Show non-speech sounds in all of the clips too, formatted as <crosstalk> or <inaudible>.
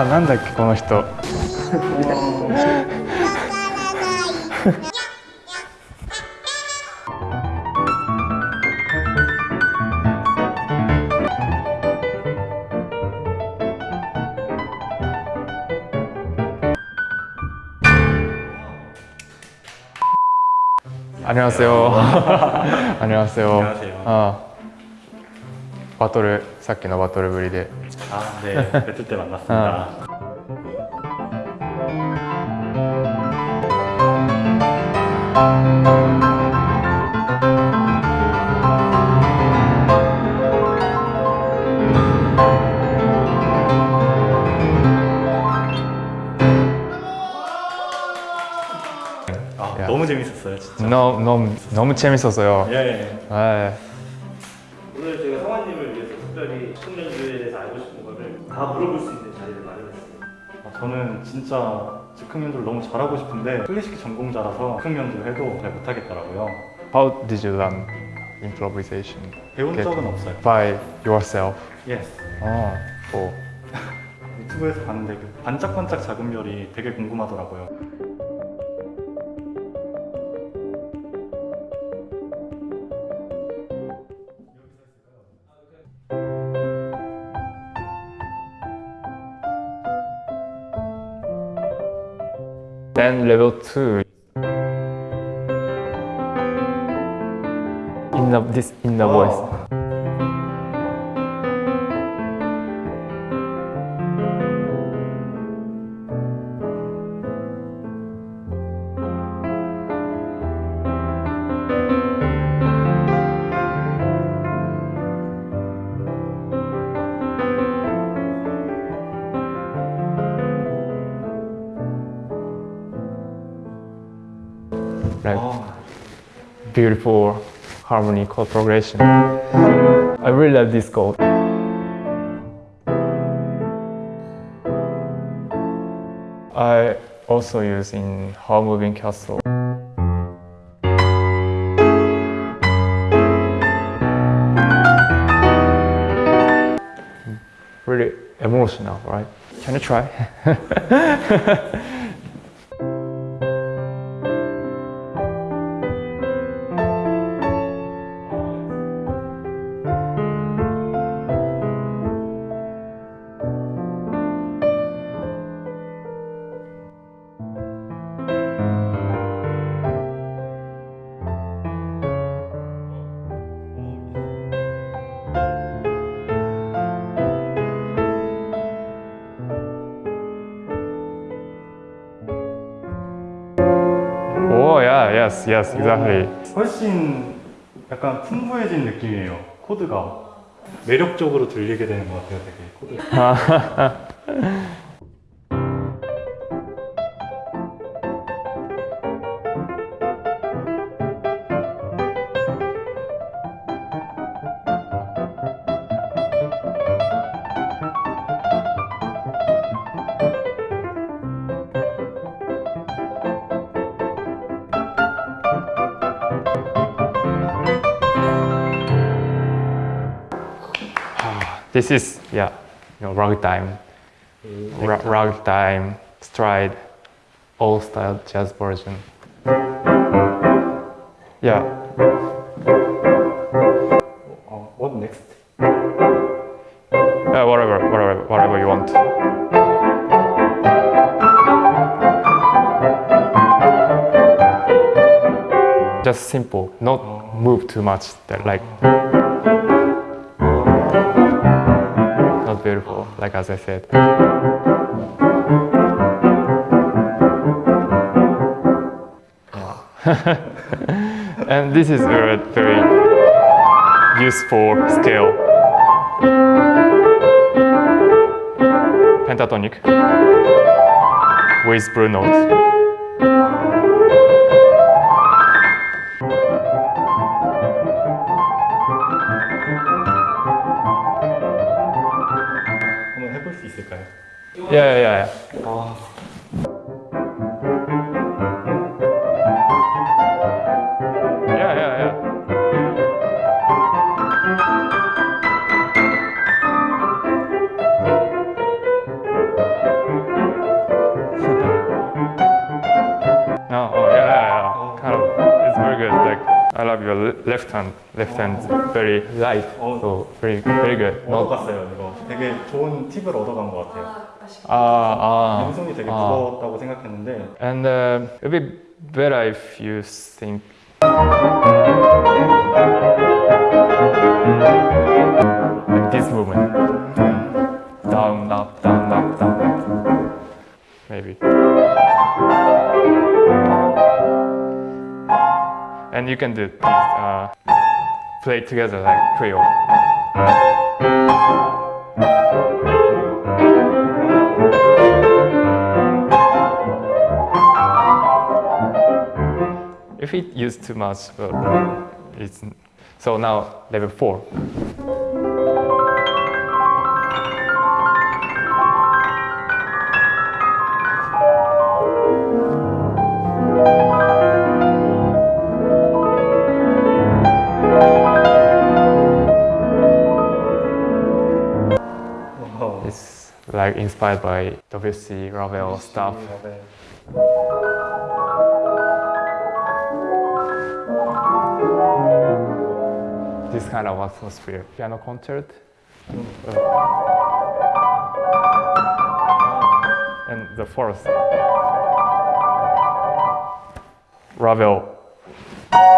ああなんだっけこの人 안녕하세요. 안녕하세요. 안녕하세요. 아, 바토ル さっきのバトルぶりで 아, 네. 배틀 때 만났습니다. 아, 야. 너무 재밌었어요, 진짜. 너무 너무 너무 재밌었어요. 예. 아, 다 물어볼 수 있는 자리를 마련했어요. 아, 저는 진짜 즉흥 연주를 너무 잘하고 싶은데 클래식 전공자라서 즉흥 연주 해도 잘 못하겠더라고요. how did you learn improvisation? 배운. 적은 없어요. By yourself. Yes. 아, 오. 유튜브에서 봤는데 그 반짝반짝 작은 별이 되게 궁금하더라고요. Then level two. In the this in the voice. Beautiful harmony chord progression. I really love this chord. I also use in Howl's Moving Castle. Really emotional, right? Can you try? <laughs> yes, yes, exactly. 훨씬 약간 풍부해진 느낌이에요. 코드가 매력적으로 들리게 되는 것 같아요. 되게 코드. <laughs> This is yeah, you know, ragtime, mm-hmm. Ra- ragtime, stride, old style jazz version. Yeah, uh, what next? yeah, whatever, whatever, whatever you want. Just simple, not oh. move too much. That like oh. Like as I said. Yeah. <laughs> and this is very, very useful scale. Pentatonic with blue notes. Yeah, yeah, yeah. I love your le- left hand. Left hand very light. Oh. So very very good. Not 얻어갔어요 이거. 되게 좋은 팁을 얻어간 것 같아요. ah ah. 왼손이 되게 아. 무거웠다고 생각했는데 And uh, it would be better if you think like this movement. Down, up, down, up, down. Maybe. and you can do these, uh, play together like trio. If it used too much, it's, so now level 4. Like inspired by WC Ravel stuff. 네. This kind of atmosphere. Piano concert. Uh, and the fourth. Ravel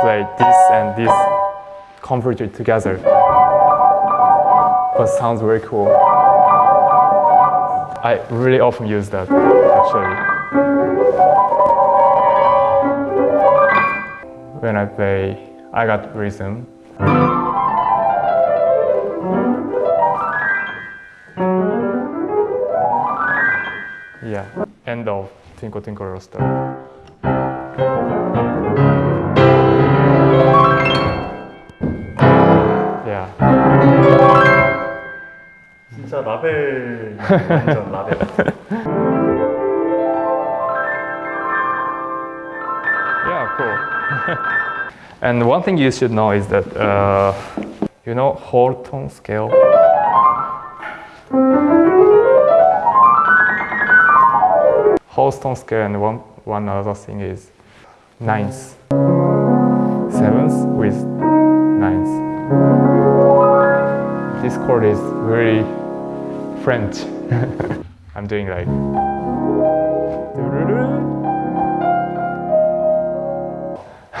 played this and this converted together. But sounds very cool. I really often use that actually. When I play I got rhythm. Yeah, end of Twinkle Twinkle Little 라벨 완전 라벨. Yeah, cool. and <laughs> one thing you should know is that uh, you know whole tone scale. Whole tone scale and one one other thing is nines, sevens with nines. This chord is very French. <laughs> I'm doing like.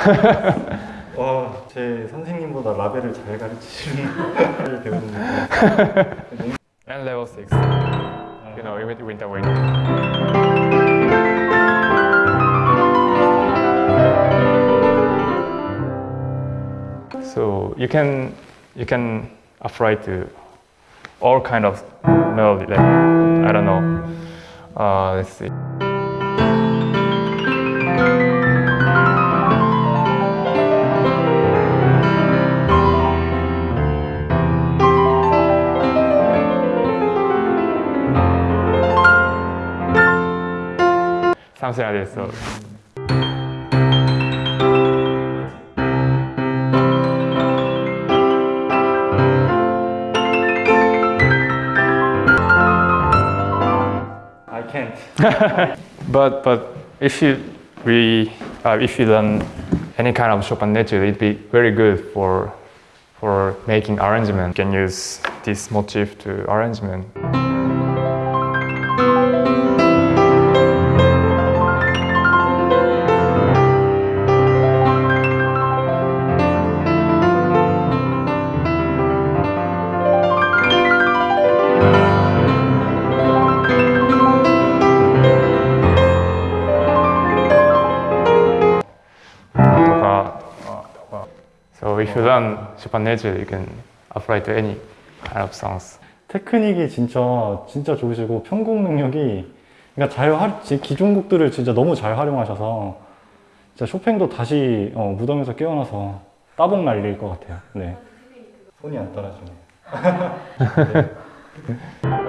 <laughs> 와, 제 선생님보다 라벨을 잘 가르치시는 걸 <laughs> 배우는 And level six. You know, with winter wind. So you can you can apply to all kind of melody. Like I don't know. Uh, let's see. Something like this. So <laughs> But but if you we uh, if you learn any kind of Chopin nature, it'd be very good for for making arrangement. You can use this motif to arrangement. If learn Chopin nature, you can apply to any of songs. 테크닉이 진짜 진짜 좋으시고 편곡 능력이 그러니까 잘 활, 지- 기존 곡들을 진짜 너무 잘 활용하셔서 진짜 쇼팽도 다시 어, 무덤에서 깨어나서 따봉 날릴 것 같아요. 네. 손이 안 따라주네요. This <laughs>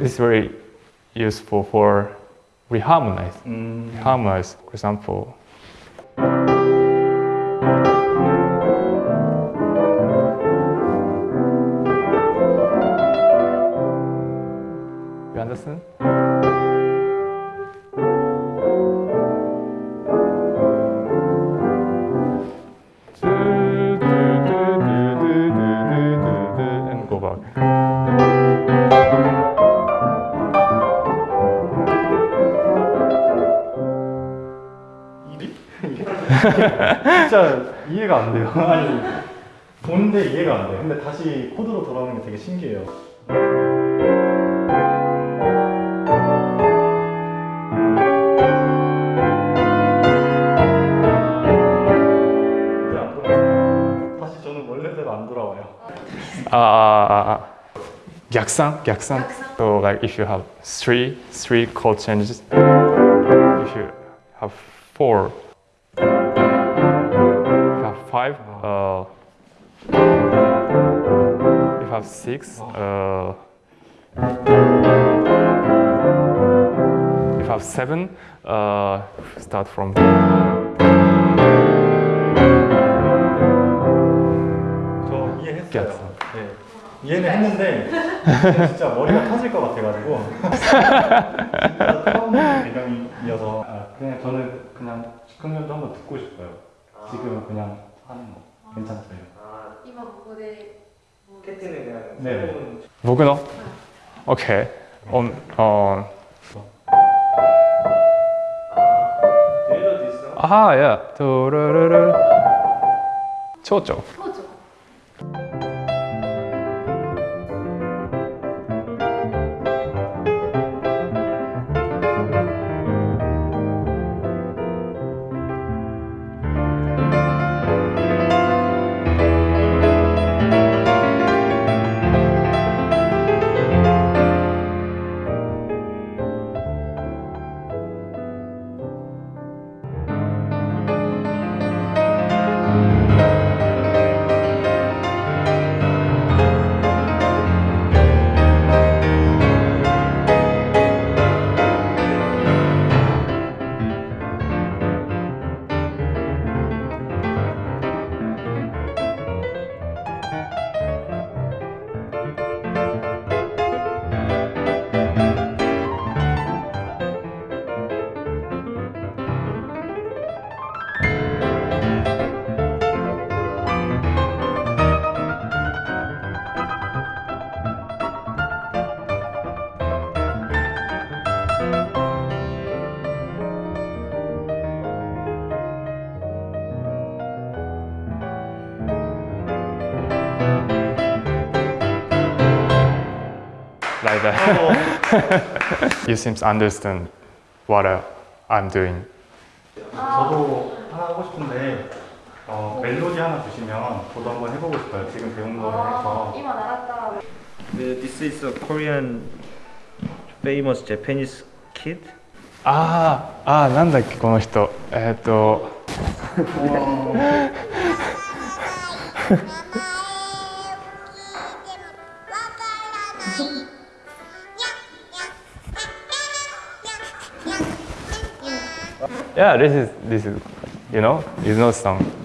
is very useful for reharmonize. 음. Mm. Harmonize, for example. You understand? 진짜 이해가 안 돼요. 아니 보는데 이해가 안 돼. 근데 다시 코드로 돌아오는 게 되게 신기해요. 돌아와요. 다시 저는 원래대로 안 돌아와요. 아, 아, 아, 아. 약상, 약상. So like if you have three, three chord changes, if you have four, You have five. Uh, you have six. Uh, you have seven. Uh, start from. Yes. yes. 이해는 했는데 진짜 머리가 터질 것 같아가지고 처음 배경이어서 아, 그냥 저는 그냥 즉흥년도 한번 듣고 싶어요 아. 지금은 그냥 하는 거 아. 괜찮아요 이만 보고대 캐티는 그냥 네 뭐그노? 오케이 음, 어 아, 예. 두루루루. 좋죠. 어, that. you seem to understand what uh, I'm doing. 저도 하나 하고 싶은데 어, 멜로디 하나 주시면 저도 한번 해보고 싶어요. 지금 배운 거를 あ 해서 ー今習った 네, This is a Korean famous Japanese kid. ああ、ああ、なんだっけ、この人。えっ、と、 Yeah, this is, this is, you know, you know song.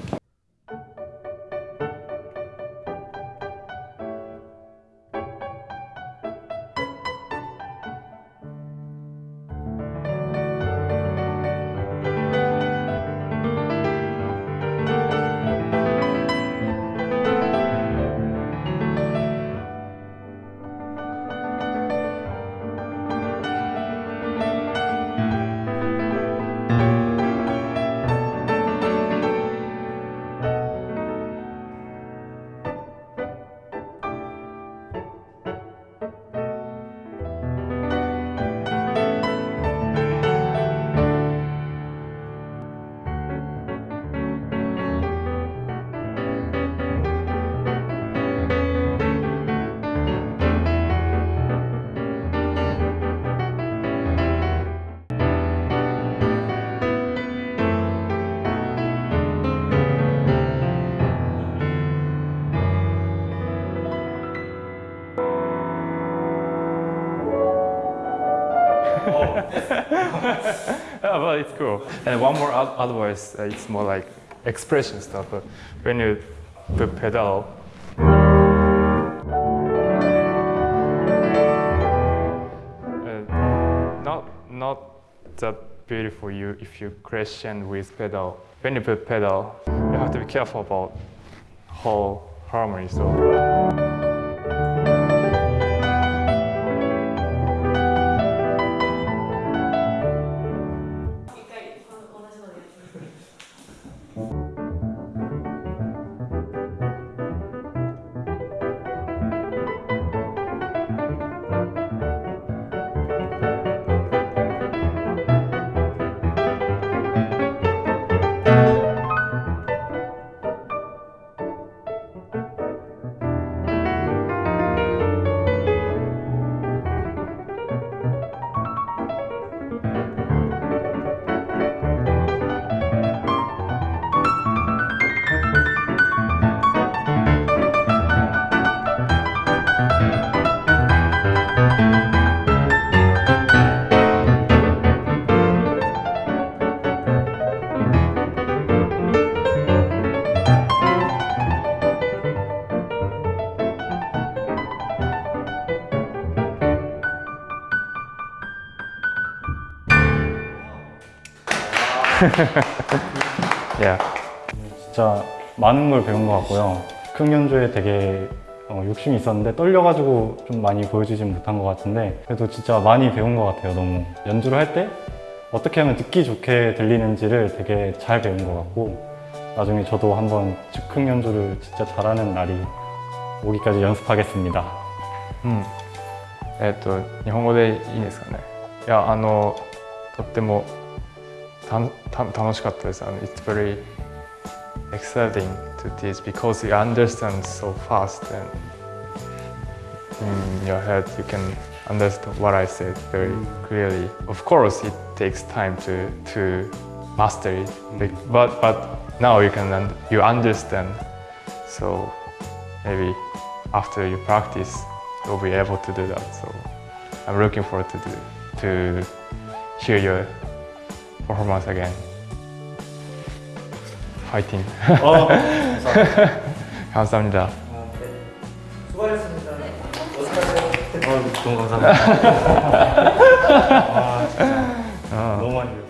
Cool. And one more otherwise uh, it's more like expression stuff. But when you put pedal, uh, not not that beautiful you if you crescend with pedal. When you put pedal, you have to be careful about whole harmony. So. <laughs> Yeah. 진짜 많은 걸 배운 것 같고요. 큰 연주에 되게 어, 욕심이 있었는데 떨려가지고 좀 많이 보여주진 못한 것 같은데 그래도 진짜 많이 배운 것 같아요. 너무 연주를 할 때 어떻게 하면 듣기 좋게 들리는지를 되게 잘 배운 것 같고 나중에 저도 한번 즉흥 연주를 진짜 잘하는 날이 오기까지 연습하겠습니다. うん、えっ、と日本語でいいんですかねいやあのとってもたた 楽しかったですあの It's very exciting to teach because you understand so fast and in your head you can understand what I said very clearly of course it takes time to to master it Like, but but now you can un- you understand so maybe after you practice you'll be able to do that so i'm looking forward to do to hear your performance again fighting 어, 감사합니다 <laughs> 아, 네. 수고하셨습니다. 어떡하세요? 너무 감사합니다. 아, 진짜 어. 너무 많이.